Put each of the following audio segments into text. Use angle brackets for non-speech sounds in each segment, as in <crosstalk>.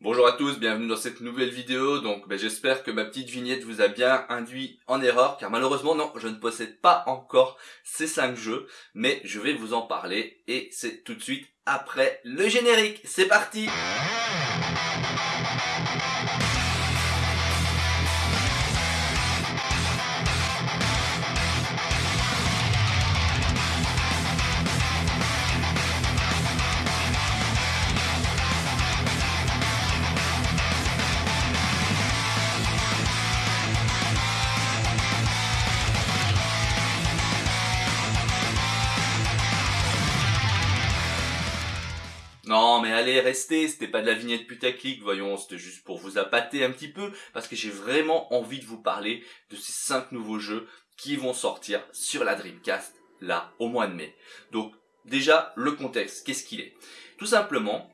Bonjour à tous, bienvenue dans cette nouvelle vidéo. Donc ben, j'espère que ma petite vignette vous a bien induit en erreur, car malheureusement non, je ne possède pas encore ces 5 jeux, mais je vais vous en parler et c'est tout de suite après le générique. C'est parti allez, restez, c'était pas de la vignette putaclic, voyons, c'était juste pour vous appâter un petit peu, parce que j'ai vraiment envie de vous parler de ces 5 nouveaux jeux qui vont sortir sur la Dreamcast, là, au mois de mai. Donc, déjà, le contexte, qu'est-ce qu'il est? Tout simplement,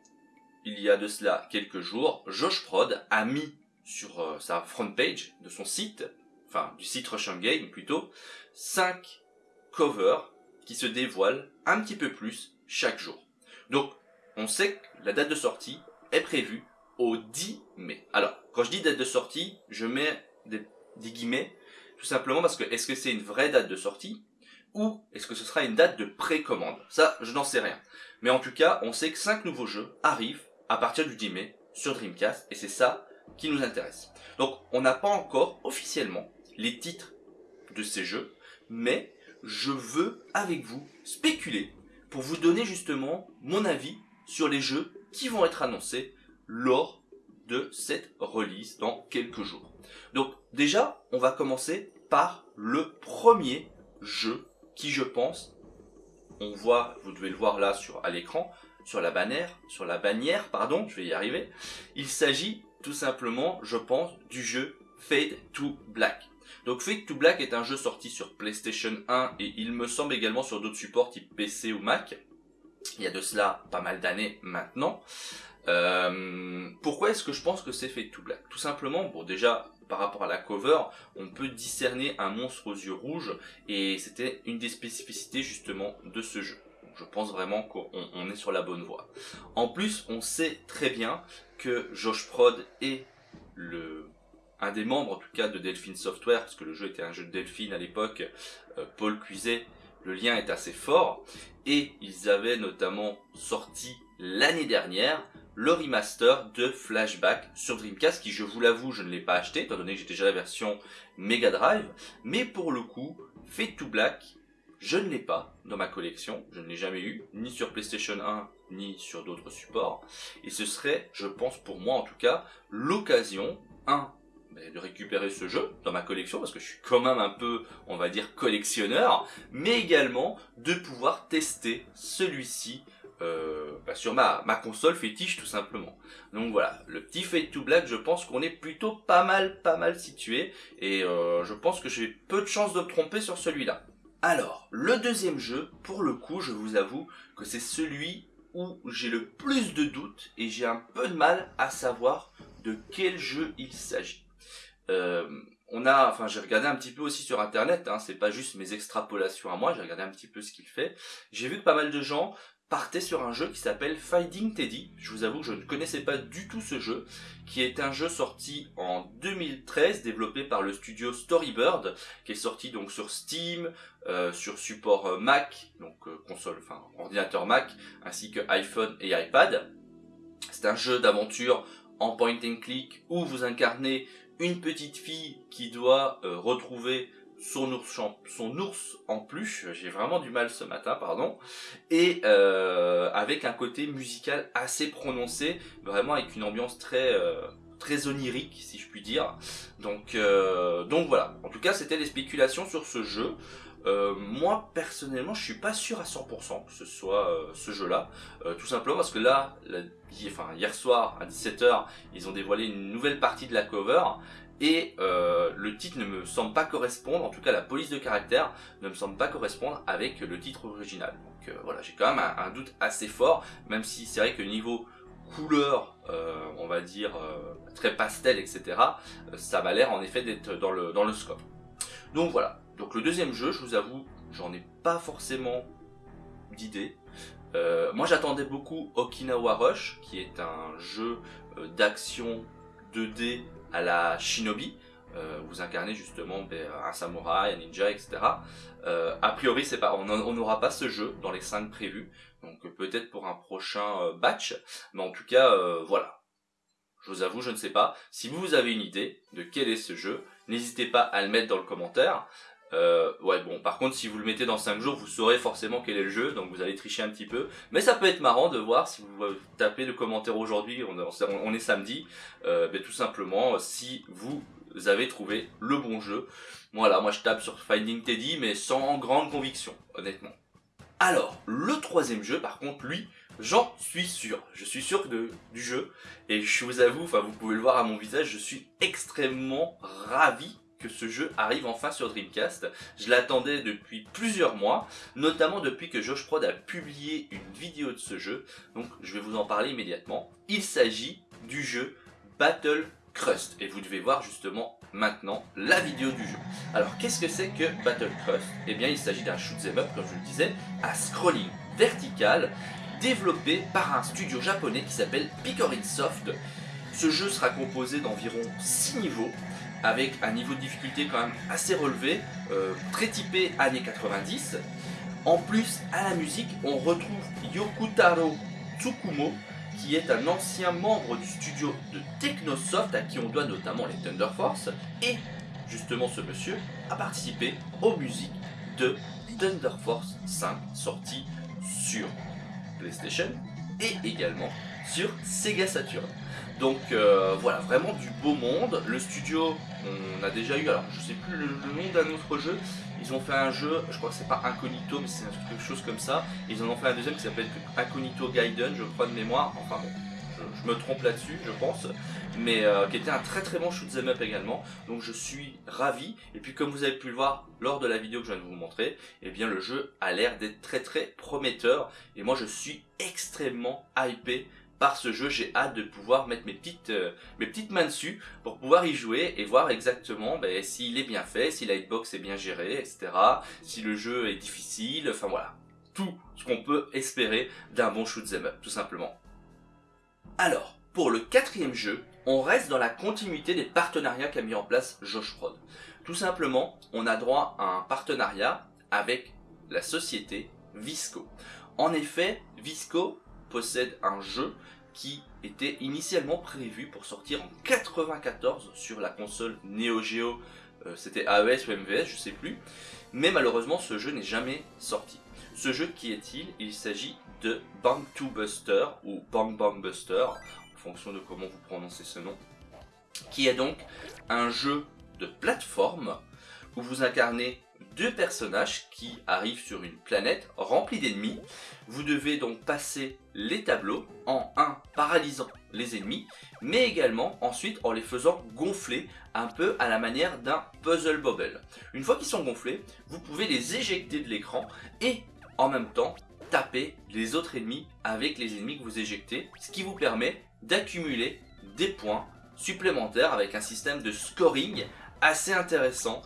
il y a de cela quelques jours, Josh Prod a mis sur euh, sa front page de son site, enfin, du site Russian Game plutôt, 5 covers qui se dévoilent un petit peu plus chaque jour. Donc, on sait que la date de sortie est prévue au 10 mai. Alors, quand je dis date de sortie, je mets des, guillemets, tout simplement parce que est-ce que c'est une vraie date de sortie ou est-ce que ce sera une date de précommande? Ça, je n'en sais rien. Mais en tout cas, on sait que 5 nouveaux jeux arrivent à partir du 10 mai sur Dreamcast et c'est ça qui nous intéresse. Donc, on n'a pas encore officiellement les titres de ces jeux, mais je veux avec vous spéculer pour vous donner justement mon avis sur les jeux qui vont être annoncés lors de cette release dans quelques jours. Donc déjà, on va commencer par le premier jeu qui je pense, on voit, vous devez le voir là sur à l'écran, sur la bannière, sur la bannière, pardon, je vais y arriver. Il s'agit tout simplement, je pense, du jeu Fade to Black. Donc Fade to Black est un jeu sorti sur PlayStation 1 et il me semble également sur d'autres supports type PC ou Mac il y a de cela pas mal d'années maintenant. Euh, pourquoi est-ce que je pense que c'est fait tout black Tout simplement, bon déjà par rapport à la cover, on peut discerner un monstre aux yeux rouges et c'était une des spécificités justement de ce jeu. je pense vraiment qu'on est sur la bonne voie. En plus, on sait très bien que Josh Prod est le un des membres en tout cas de Delphine Software, parce que le jeu était un jeu de Delphine à l'époque, euh, Paul Cuiset le lien est assez fort. Et ils avaient notamment sorti l'année dernière le remaster de Flashback sur Dreamcast, qui je vous l'avoue, je ne l'ai pas acheté, étant donné que j'ai déjà la version Mega Drive. Mais pour le coup, Fade to Black, je ne l'ai pas dans ma collection, je ne l'ai jamais eu, ni sur PlayStation 1, ni sur d'autres supports. Et ce serait, je pense pour moi en tout cas, l'occasion, un, de récupérer ce jeu dans ma collection parce que je suis quand même un peu, on va dire, collectionneur, mais également de pouvoir tester celui-ci euh, bah, sur ma, ma console fétiche tout simplement. Donc voilà, le petit Fade to Black, je pense qu'on est plutôt pas mal, pas mal situé et euh, je pense que j'ai peu de chances de me tromper sur celui-là. Alors, le deuxième jeu, pour le coup, je vous avoue que c'est celui où j'ai le plus de doutes et j'ai un peu de mal à savoir de quel jeu il s'agit. Euh, on a, enfin j'ai regardé un petit peu aussi sur internet, hein, c'est pas juste mes extrapolations à moi, j'ai regardé un petit peu ce qu'il fait. J'ai vu que pas mal de gens partaient sur un jeu qui s'appelle Fighting Teddy. Je vous avoue que je ne connaissais pas du tout ce jeu, qui est un jeu sorti en 2013, développé par le studio Storybird, qui est sorti donc sur Steam, euh, sur support euh, Mac, donc console, enfin ordinateur Mac, ainsi que iPhone et iPad. C'est un jeu d'aventure en point and click où vous incarnez une petite fille qui doit euh, retrouver son ours, son en peluche, j'ai vraiment du mal ce matin, pardon, et euh, avec un côté musical assez prononcé, vraiment avec une ambiance très euh, très onirique si je puis dire. Donc donc voilà. En tout cas, c'était les spéculations sur ce jeu. Euh, moi personnellement je suis pas sûr à 100% que ce soit euh, ce jeu là euh, tout simplement parce que là enfin, hier soir à 17h ils ont dévoilé une nouvelle partie de la cover et le titre ne me semble pas correspondre en tout cas la police de caractère ne me semble pas correspondre avec le titre original donc voilà j'ai quand même un, doute assez fort même si c'est vrai que niveau couleur on va dire très pastel etc ça m'a l'air en effet d'être dans le, dans le scope donc voilà donc le deuxième jeu, je vous avoue, j'en ai pas forcément d'idée. Euh, moi j'attendais beaucoup Okinawa Rush, qui est un jeu euh, d'action 2D à la Shinobi. Euh, vous incarnez justement ben, un samouraï, un ninja, etc. Euh, a priori, c'est pas, on n'aura pas ce jeu dans les 5 prévus, donc peut-être pour un prochain batch, mais en tout cas, voilà. Je vous avoue, je ne sais pas. Si vous avez une idée de quel est ce jeu, n'hésitez pas à le mettre dans le commentaire. Euh, ouais bon par contre si vous le mettez dans 5 jours vous saurez forcément quel est le jeu donc vous allez tricher un petit peu mais ça peut être marrant de voir si vous tapez le commentaire aujourd'hui on, on, est samedi euh, ben, tout simplement si vous avez trouvé le bon jeu. Voilà moi je tape sur Finding Teddy mais sans grande conviction honnêtement. Alors le troisième jeu par contre lui J'en suis sûr, je suis sûr du jeu. Et je vous avoue, enfin vous pouvez le voir à mon visage, je suis extrêmement ravi que ce jeu arrive enfin sur Dreamcast. Je l'attendais depuis plusieurs mois, notamment depuis que Josh Prod a publié une vidéo de ce jeu, donc je vais vous en parler immédiatement. Il s'agit du jeu Battle Crust, et vous devez voir justement maintenant la vidéo du jeu. Alors qu'est-ce que c'est que Battle Crust? Eh bien il s'agit d'un shoot'em up, comme je le disais, à scrolling vertical, développé par un studio japonais qui s'appelle Picorin Soft. Ce jeu sera composé d'environ 6 niveaux, avec un niveau de difficulté quand même assez relevé, euh, très typé années 90. En plus, à la musique, on retrouve Yokutaro Tsukumo, qui est un ancien membre du studio de Technosoft, à qui on doit notamment les Thunder Force, et justement ce monsieur a participé aux musiques de Thunder Force 5, sorti sur PlayStation et également sur Sega Saturn. Donc euh, voilà, vraiment du beau monde. Le studio, on a déjà eu, alors je sais plus le, nom d'un autre jeu. Ils ont fait un jeu, je crois que c'est pas Incognito, mais c'est quelque chose comme ça. Ils en ont fait un deuxième qui s'appelle Incognito Gaiden, je crois de mémoire. Enfin bon, je, me trompe là-dessus, je pense. Mais euh, qui était un très très bon shoot'em up également. Donc je suis ravi. Et puis comme vous avez pu le voir lors de la vidéo que je viens de vous montrer, eh bien le jeu a l'air d'être très très prometteur. Et moi je suis extrêmement hypé par ce jeu, j'ai hâte de pouvoir mettre mes petites, euh, mes petites mains dessus pour pouvoir y jouer et voir exactement ben, s'il est bien fait, si la hitbox est bien gérée, etc. Si le jeu est difficile, enfin voilà. Tout ce qu'on peut espérer d'un bon shoot'em up, tout simplement. Alors, pour le quatrième jeu, on reste dans la continuité des partenariats qu'a mis en place Josh Prod. Tout simplement, on a droit à un partenariat avec la société Visco. En effet, Visco possède un jeu qui était initialement prévu pour sortir en 94 sur la console Neo Geo, euh, c'était AES ou MVS, je sais plus, mais malheureusement ce jeu n'est jamais sorti. Ce jeu qui est-il? Il, s'agit de Bang 2 Buster ou Bang Bang Buster, en fonction de comment vous prononcez ce nom, qui est donc un jeu de plateforme où vous incarnez deux personnages qui arrivent sur une planète remplie d'ennemis. Vous devez donc passer les tableaux en un paralysant les ennemis, mais également ensuite en les faisant gonfler un peu à la manière d'un puzzle bobble. Une fois qu'ils sont gonflés, vous pouvez les éjecter de l'écran et en même temps taper les autres ennemis avec les ennemis que vous éjectez, ce qui vous permet d'accumuler des points supplémentaires avec un système de scoring assez intéressant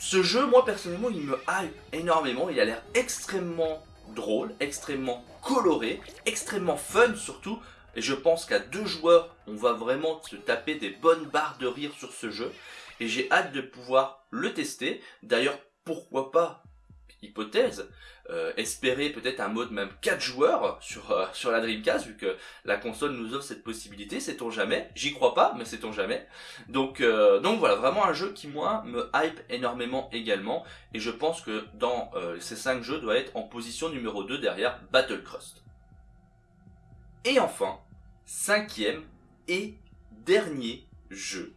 ce jeu, moi personnellement, il me hype énormément. Il a l'air extrêmement drôle, extrêmement coloré, extrêmement fun surtout. Et je pense qu'à deux joueurs, on va vraiment se taper des bonnes barres de rire sur ce jeu. Et j'ai hâte de pouvoir le tester. D'ailleurs, pourquoi pas hypothèse, euh, espérer peut-être un mode même 4 joueurs sur, euh, <laughs> sur la Dreamcast, vu que la console nous offre cette possibilité, sait-on jamais, j'y crois pas, mais sait-on jamais? Donc, euh, donc voilà, vraiment un jeu qui moi me hype énormément également, et je pense que dans ces 5 jeux doit être en position numéro 2 derrière Battle Crust. Et enfin, cinquième et dernier jeu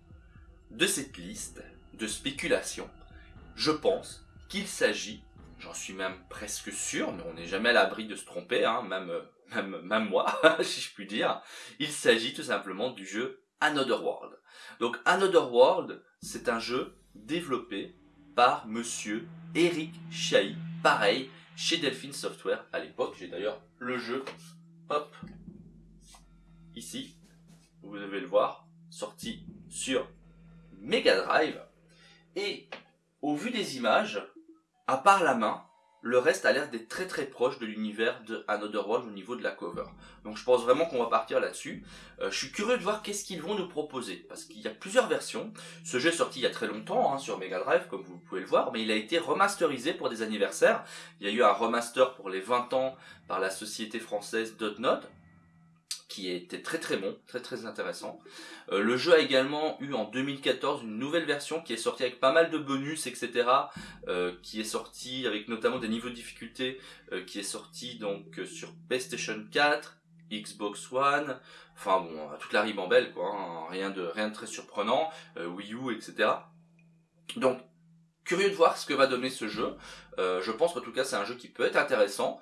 de cette liste de spéculation, je pense qu'il s'agit J'en suis même presque sûr, mais on n'est jamais à l'abri de se tromper, hein, même, même, même moi, <laughs> si je puis dire. Il s'agit tout simplement du jeu Another World. Donc Another World, c'est un jeu développé par monsieur Eric Chahi, pareil, chez Delphine Software à l'époque. J'ai d'ailleurs le jeu, hop, ici, vous devez le voir, sorti sur Mega Drive. Et au vu des images, à part la main, le reste a l'air d'être très très proche de l'univers de Another World au niveau de la cover. Donc je pense vraiment qu'on va partir là-dessus. Euh, je suis curieux de voir qu'est-ce qu'ils vont nous proposer, parce qu'il y a plusieurs versions. Ce jeu est sorti il y a très longtemps hein, sur Mega Drive, comme vous pouvez le voir, mais il a été remasterisé pour des anniversaires. Il y a eu un remaster pour les 20 ans par la société française Dotnod, qui était très très bon, très très intéressant. Euh, le jeu a également eu en 2014 une nouvelle version qui est sortie avec pas mal de bonus, etc. Euh, qui est sortie avec notamment des niveaux de difficulté, euh, qui est sortie donc sur PlayStation 4, Xbox One, enfin bon, toute la ribambelle quoi, hein. rien de rien de très surprenant, Wii U, etc. Donc curieux de voir ce que va donner ce jeu. je pense en tout cas c'est un jeu qui peut être intéressant.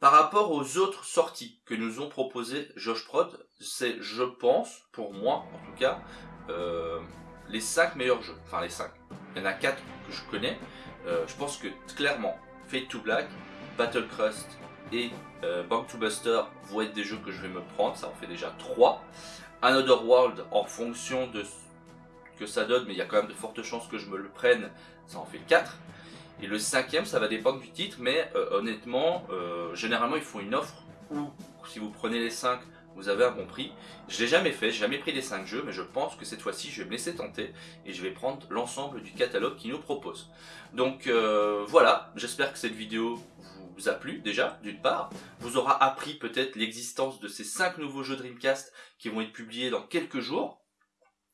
Par rapport aux autres sorties que nous ont proposées Josh Prod, c'est, je pense, pour moi en tout cas, euh, les 5 meilleurs jeux. Enfin les 5. Il y en a 4 que je connais. Euh, je pense que clairement, Fate to Black, Battle Crust et euh, Bank to Buster vont être des jeux que je vais me prendre. Ça en fait déjà 3. Another World, en fonction de ce que ça donne, mais il y a quand même de fortes chances que je me le prenne, ça en fait 4. Et le cinquième, ça va dépendre du titre, mais euh, honnêtement, euh, généralement ils font une offre où si vous prenez les 5, vous avez un bon prix. Je l'ai jamais fait, j'ai jamais pris les 5 jeux, mais je pense que cette fois-ci, je vais me laisser tenter et je vais prendre l'ensemble du catalogue qu'ils nous proposent. Donc euh, voilà, j'espère que cette vidéo vous a plu déjà, d'une part, vous aura appris peut-être l'existence de ces 5 nouveaux jeux Dreamcast qui vont être publiés dans quelques jours.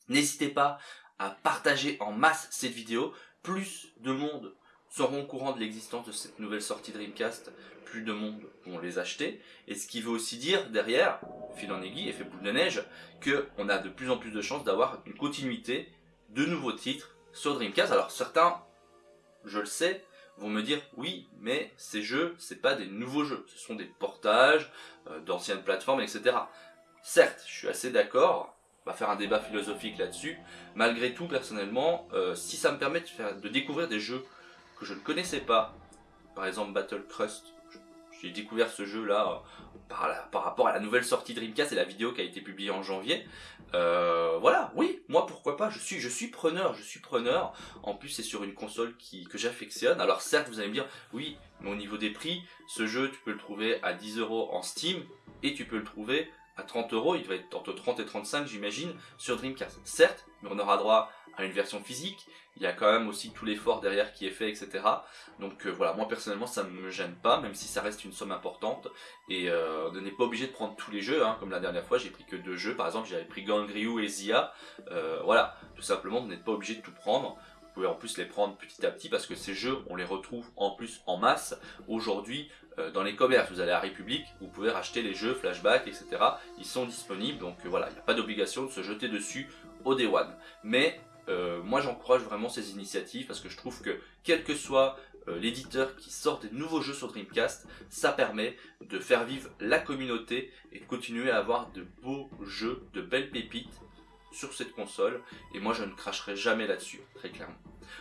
N'hésitez pas à partager en masse cette vidéo, plus de monde seront au courant de l'existence de cette nouvelle sortie Dreamcast, plus de monde vont les acheter. Et ce qui veut aussi dire derrière, fil en aiguille, effet boule de neige, qu'on a de plus en plus de chances d'avoir une continuité de nouveaux titres sur Dreamcast. Alors certains, je le sais, vont me dire oui, mais ces jeux, c'est pas des nouveaux jeux, ce sont des portages euh, d'anciennes plateformes, etc. Certes, je suis assez d'accord, on va faire un débat philosophique là-dessus. Malgré tout, personnellement, euh, si ça me permet de, découvrir des jeux que je ne connaissais pas, par exemple Battle Crust, j'ai découvert ce jeu là par, par, rapport à la nouvelle sortie Dreamcast et la vidéo qui a été publiée en janvier. Euh, voilà, oui, moi pourquoi pas, je suis, je suis preneur, je suis preneur. En plus c'est sur une console que j'affectionne. Alors certes vous allez me dire, oui, mais au niveau des prix, ce jeu tu peux le trouver à 10 euros en Steam et tu peux le trouver à 30 euros, il va être entre 30 et 35 j'imagine, sur Dreamcast. Certes, mais on aura droit à une version physique, il y a quand même aussi tout l'effort derrière qui est fait, etc. Donc euh, voilà, moi personnellement ça ne me gêne pas, même si ça reste une somme importante, et euh, on n'est pas obligé de prendre tous les jeux, hein. comme la dernière fois j'ai pris que deux jeux, par exemple j'avais pris Gangryu et Zia, euh, voilà, tout simplement vous n'êtes pas obligé de tout prendre, pouvez en plus les prendre petit à petit parce que ces jeux on les retrouve en plus en masse aujourd'hui dans les commerces, vous allez à République, vous pouvez racheter les jeux, flashback, etc. Ils sont disponibles, donc voilà, il n'y a pas d'obligation de se jeter dessus au Day One. Mais euh, moi j'encourage vraiment ces initiatives parce que je trouve que quel que soit euh, l'éditeur qui sort des nouveaux jeux sur Dreamcast, ça permet de faire vivre la communauté et de continuer à avoir de beaux jeux, de belles pépites sur cette console et moi je ne cracherai jamais là-dessus, très clairement.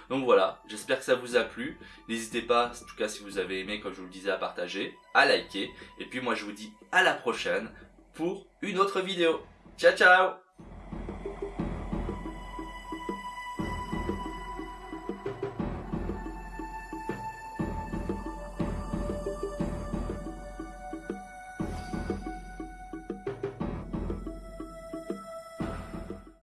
Donc voilà, j'espère que ça vous a plu, n'hésitez pas, en tout cas si vous avez aimé comme je vous le disais, à partager, à liker, et puis moi je vous dis à la prochaine pour une autre vidéo. Ciao ciao